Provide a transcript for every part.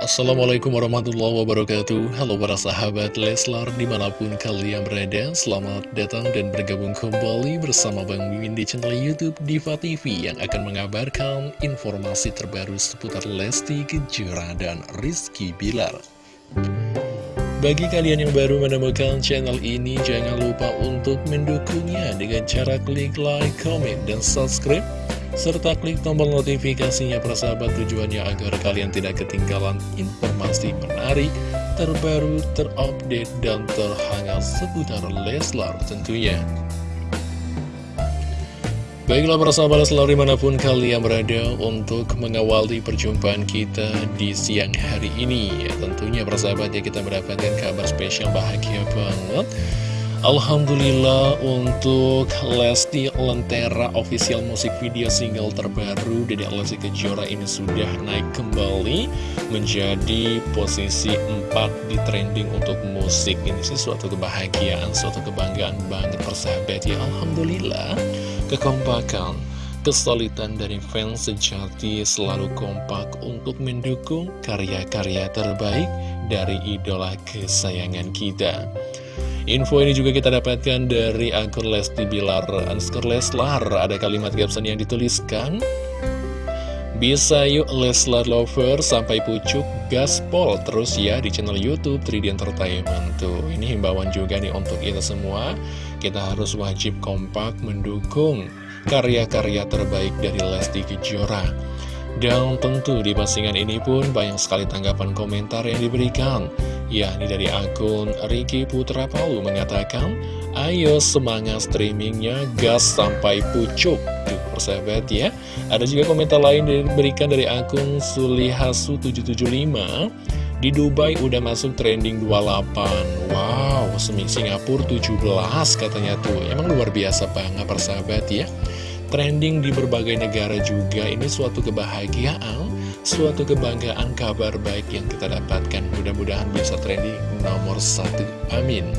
Assalamualaikum warahmatullahi wabarakatuh. Halo para sahabat Leslar di mana pun kalian berada Selamat datang dan bergabung kembali bersama Bang Mimin di channel Youtube Diva TV Yang akan mengabarkan informasi terbaru seputar Lesti Kejora dan Rizky Bilar. Bagi kalian yang baru menemukan channel ini, jangan lupa untuk mendukungnya dengan cara klik like, comment, dan subscribe serta klik tombol notifikasinya persahabat tujuannya agar kalian tidak ketinggalan informasi menarik, terbaru, terupdate, dan terhangat seputar Leslar tentunya. Baiklah persahabat selalu di mana pun kalian berada untuk mengawali perjumpaan kita di siang hari ini ya, Tentunya persahabat ya kita mendapatkan kabar spesial bahagia banget Alhamdulillah untuk Lesti Lentera official musik video single terbaru dari Lesti Kejora ini sudah naik kembali menjadi posisi 4 di trending untuk musik. Ini sih suatu kebahagiaan, suatu kebanggaan banget persahabat ya. Alhamdulillah. Kekompakan Kesulitan dari fans sejati selalu kompak untuk mendukung karya-karya terbaik dari idola kesayangan kita. Info ini juga kita dapatkan dari akun Lesti Bilar Anskar Leslar. Ada kalimat caption yang dituliskan Bisa yuk Leslar Lover sampai pucuk gaspol terus ya di channel Youtube 3D Entertainment. Tuh ini himbauan juga nih untuk kita semua. Kita harus wajib kompak mendukung karya-karya terbaik dari Lesti Kejora. Dan tentu di postingan ini pun banyak sekali tanggapan komentar yang diberikan yakni dari akun Ricky Putra Palu mengatakan Ayo semangat streamingnya gas sampai pucuk. Tuh persahabat ya. Ada juga komentar lain diberikan dari akun Sulihasu775 Di Dubai udah masuk trending 28 Wow, Singapura 17 katanya tuh. Emang luar biasa banget persahabat ya. Trending di berbagai negara juga ini suatu kebahagiaan, suatu kebanggaan kabar baik yang kita dapatkan. Mudah-mudahan bisa trending nomor satu. Amin.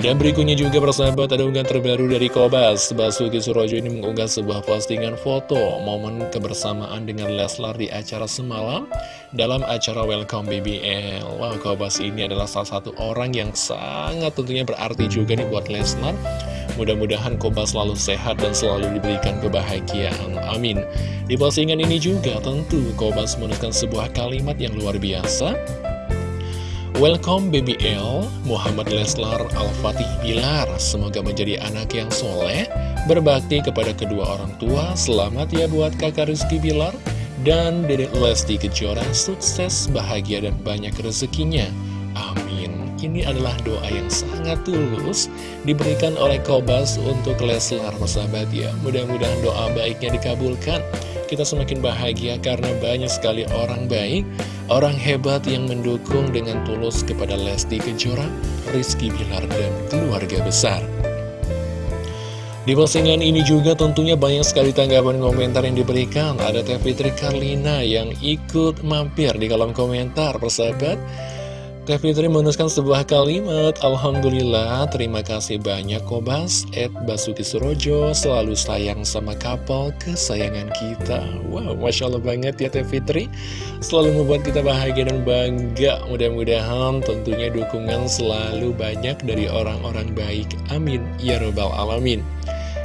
Dan berikutnya juga persahabat ada unggahan terbaru dari Kobas Basuki Surojo ini mengunggah sebuah postingan foto momen kebersamaan dengan Leslar di acara semalam Dalam acara Welcome BBL wow, Kobas ini adalah salah satu orang yang sangat tentunya berarti juga nih buat Leslar Mudah-mudahan Kobas selalu sehat dan selalu diberikan kebahagiaan. Amin. Di postingan ini juga tentu Kobas menuliskan sebuah kalimat yang luar biasa. Welcome BBL, Muhammad Leslar Al-Fatih Bilar. Semoga menjadi anak yang soleh, berbakti kepada kedua orang tua. Selamat ya buat kakak Rizky Bilar. Dan Dedek Lesti Kejora sukses, bahagia, dan banyak rezekinya. Ini adalah doa yang sangat tulus diberikan oleh Kobas untuk Leslar, sahabat ya. Mudah-mudahan doa baiknya dikabulkan. Kita semakin bahagia karena banyak sekali orang baik, orang hebat yang mendukung dengan tulus kepada Lesti Kejora, Rizky Bilar, dan keluarga besar. Di postingan ini juga tentunya banyak sekali tanggapan komentar yang diberikan. Ada Teh Fitri Karlina yang ikut mampir di kolom komentar, persahabat. Teh Fitri menuliskan sebuah kalimat. Alhamdulillah, terima kasih banyak Kobas. Ed Basuki Surojo Selalu sayang sama kapal kesayangan kita. Wow, Masya Allah banget ya Teh Fitri. Selalu membuat kita bahagia dan bangga. Mudah-mudahan tentunya dukungan selalu banyak dari orang-orang baik. Amin. Ya Robbal Alamin.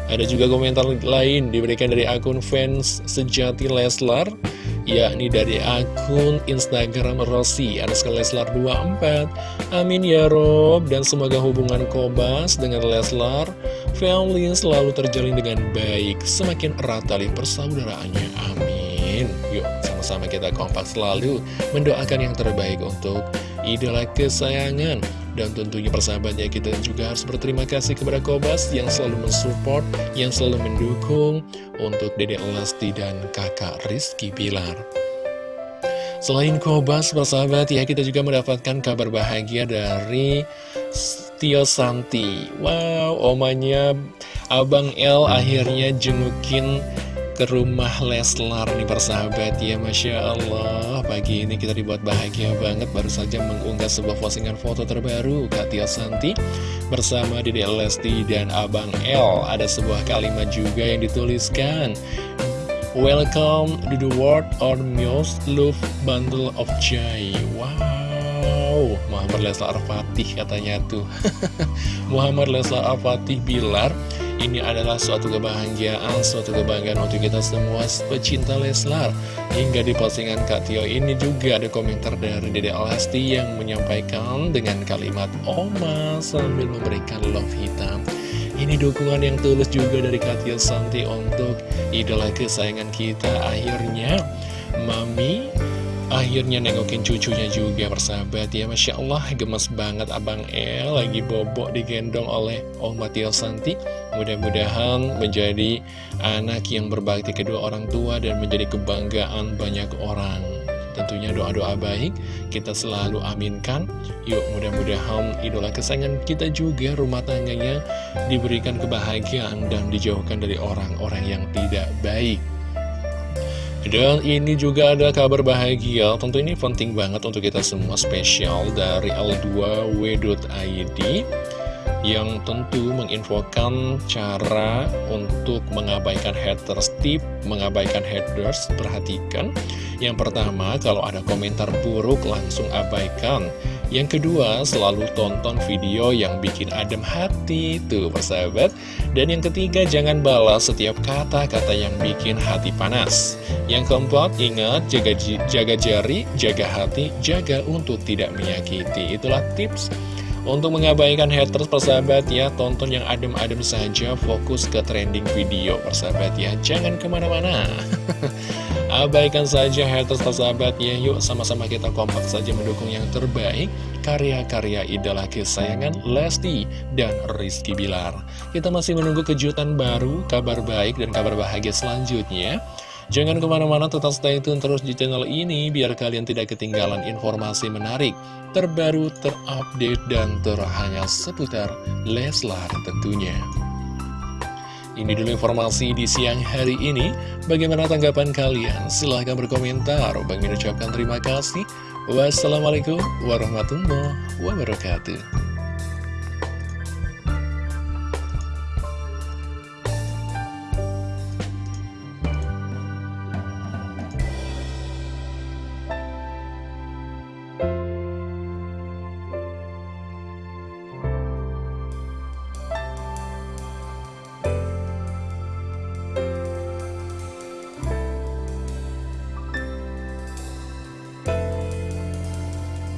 Ada juga komentar lain diberikan dari akun fans sejati Leslar yakni dari akun Instagram Rossi. Sekali Leslar 24 Amin ya Rob. Dan semoga hubungan Kobas dengan Leslar family selalu terjalin dengan baik. Semakin erat tali persaudaraannya. Amin. Yuk sama-sama kita kompak selalu. Mendoakan yang terbaik untuk idola kesayangan dan tentunya persahabatnya kita juga harus berterima kasih kepada Kobas yang selalu mensupport, yang selalu mendukung untuk Dede Lesti dan kakak Rizky Pilar. Selain Kobas, persahabat ya kita juga mendapatkan kabar bahagia dari Tio Santi. Wow, omanya Abang L akhirnya jengukin ke rumah Leslar nih persahabat ya Masya Allah. Pagi ini kita dibuat bahagia banget Baru saja mengunggah sebuah postingan foto terbaru. Kak Tia Santi Bersama Dede Lesti dan Abang L Ada sebuah kalimat juga yang dituliskan. Welcome to the world or most love bundle of joy Wow. Muhammad Leslar Fatih katanya tuh. Muhammad Leslar Fatih Bilar ini adalah suatu kebahagiaan, suatu kebanggaan untuk kita semua pecinta Leslar. Hingga di postingan Kak Tio ini juga ada komentar dari Dede Alasti yang menyampaikan dengan kalimat Oma sambil memberikan love hitam. Ini dukungan yang tulus juga dari Kak Tio Santi untuk idola kesayangan kita. Akhirnya, Mami Akhirnya nengokin cucunya juga persahabat ya. Masya Allah gemes banget Abang El. Lagi bobok digendong oleh Om Matio Santi. Mudah-mudahan menjadi anak yang berbakti kedua orang tua dan menjadi kebanggaan banyak orang. Tentunya doa-doa baik kita selalu aminkan. Yuk mudah-mudahan idola kesayangan kita juga rumah tangganya diberikan kebahagiaan dan dijauhkan dari orang-orang yang tidak baik dan ini juga ada kabar bahagia, tentu ini penting banget untuk kita semua spesial dari L2W.id yang tentu menginfokan cara untuk mengabaikan haters tip, mengabaikan haters, perhatikan. Yang pertama, kalau ada komentar buruk langsung abaikan. Yang kedua, selalu tonton video yang bikin adem hati, tuh persahabat. Dan yang ketiga, jangan balas setiap kata-kata yang bikin hati panas. Yang keempat, ingat, jaga, jaga jari, jaga hati, jaga untuk tidak menyakiti. Itulah tips untuk mengabaikan haters persahabat ya, tonton yang adem-adem saja, fokus ke trending video persahabat ya. Jangan ke mana-mana. Abaikan saja haters persahabat ya Yuk sama-sama kita kompak saja mendukung yang terbaik. Karya-karya idola kesayangan Lesti dan Rizky Bilar. Kita masih menunggu kejutan baru, kabar baik dan kabar bahagia selanjutnya. Jangan ke mana-mana tetap stay tune terus di channel ini Biar kalian tidak ketinggalan informasi menarik Terbaru, terupdate, dan terhangat seputar Leslar tentunya ini dulu informasi di siang hari ini. Bagaimana tanggapan kalian? Silahkan berkomentar. Bang ucapkan terima kasih. Wassalamualaikum warahmatullahi wabarakatuh.